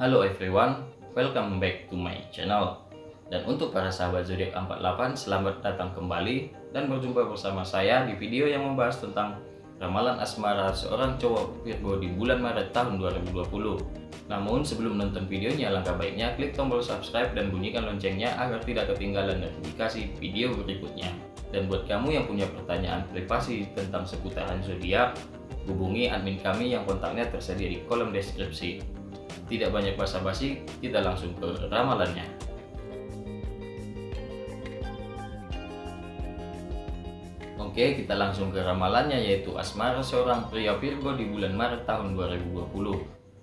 Halo everyone, welcome back to my channel. Dan untuk para sahabat zodiak 48, selamat datang kembali dan berjumpa bersama saya di video yang membahas tentang ramalan asmara seorang cowok Virgo di bulan Maret tahun 2020. Namun sebelum nonton videonya, langkah baiknya klik tombol subscribe dan bunyikan loncengnya agar tidak ketinggalan notifikasi video berikutnya. Dan buat kamu yang punya pertanyaan privasi tentang seputaran zodiak, hubungi admin kami yang kontaknya tersedia di kolom deskripsi. Tidak banyak basa-basi, kita langsung ke ramalannya. Oke, kita langsung ke ramalannya yaitu asmara seorang pria Virgo di bulan Maret tahun 2020.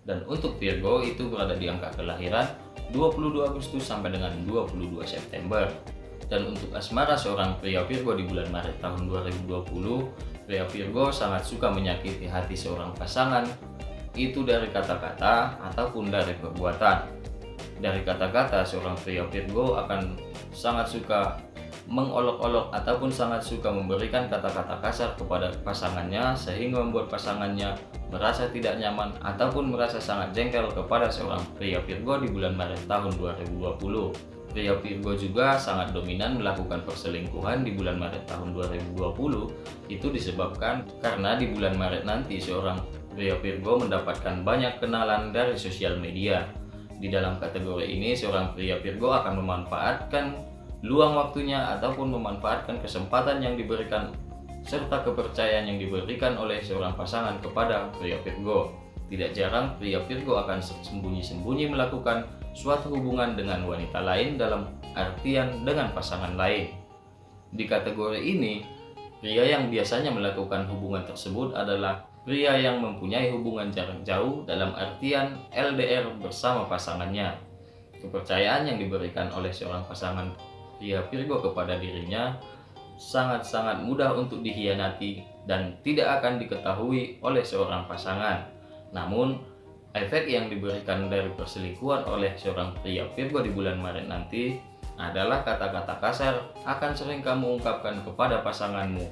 Dan untuk Virgo itu berada di angka kelahiran 22 Agustus sampai dengan 22 September. Dan untuk asmara seorang pria Virgo di bulan Maret tahun 2020, pria Virgo sangat suka menyakiti hati seorang pasangan, itu dari kata-kata ataupun dari perbuatan. Dari kata-kata, seorang pria Virgo akan sangat suka mengolok-olok ataupun sangat suka memberikan kata-kata kasar kepada pasangannya sehingga membuat pasangannya merasa tidak nyaman ataupun merasa sangat jengkel kepada seorang pria Virgo di bulan Maret tahun 2020. Pria Virgo juga sangat dominan melakukan perselingkuhan di bulan Maret tahun 2020 itu disebabkan karena di bulan Maret nanti seorang pria Virgo mendapatkan banyak kenalan dari sosial media. Di dalam kategori ini seorang pria Virgo akan memanfaatkan luang waktunya ataupun memanfaatkan kesempatan yang diberikan serta kepercayaan yang diberikan oleh seorang pasangan kepada pria Virgo. Tidak jarang pria Virgo akan sembunyi-sembunyi melakukan suatu hubungan dengan wanita lain dalam artian dengan pasangan lain. Di kategori ini, pria yang biasanya melakukan hubungan tersebut adalah pria yang mempunyai hubungan jarak jauh dalam artian LDR bersama pasangannya. Kepercayaan yang diberikan oleh seorang pasangan pria Virgo kepada dirinya sangat-sangat mudah untuk dihianati dan tidak akan diketahui oleh seorang pasangan. Namun, efek yang diberikan dari perselingkuhan oleh seorang pria Virgo di bulan Maret nanti adalah kata-kata kasar akan sering kamu ungkapkan kepada pasanganmu,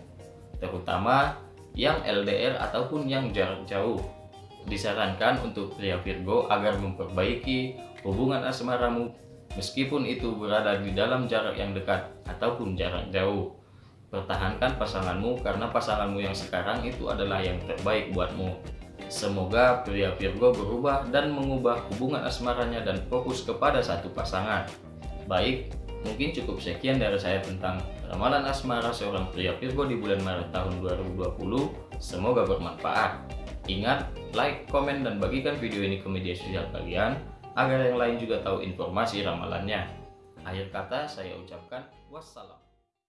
terutama yang LDR ataupun yang jarak jauh. Disarankan untuk pria Virgo agar memperbaiki hubungan asmaramu meskipun itu berada di dalam jarak yang dekat ataupun jarak jauh. Pertahankan pasanganmu karena pasanganmu yang sekarang itu adalah yang terbaik buatmu. Semoga pria Virgo berubah dan mengubah hubungan asmaranya dan fokus kepada satu pasangan. Baik, mungkin cukup sekian dari saya tentang ramalan asmara seorang pria Virgo di bulan Maret tahun 2020. Semoga bermanfaat. Ingat, like, komen, dan bagikan video ini ke media sosial kalian agar yang lain juga tahu informasi ramalannya. Akhir kata saya ucapkan wassalam.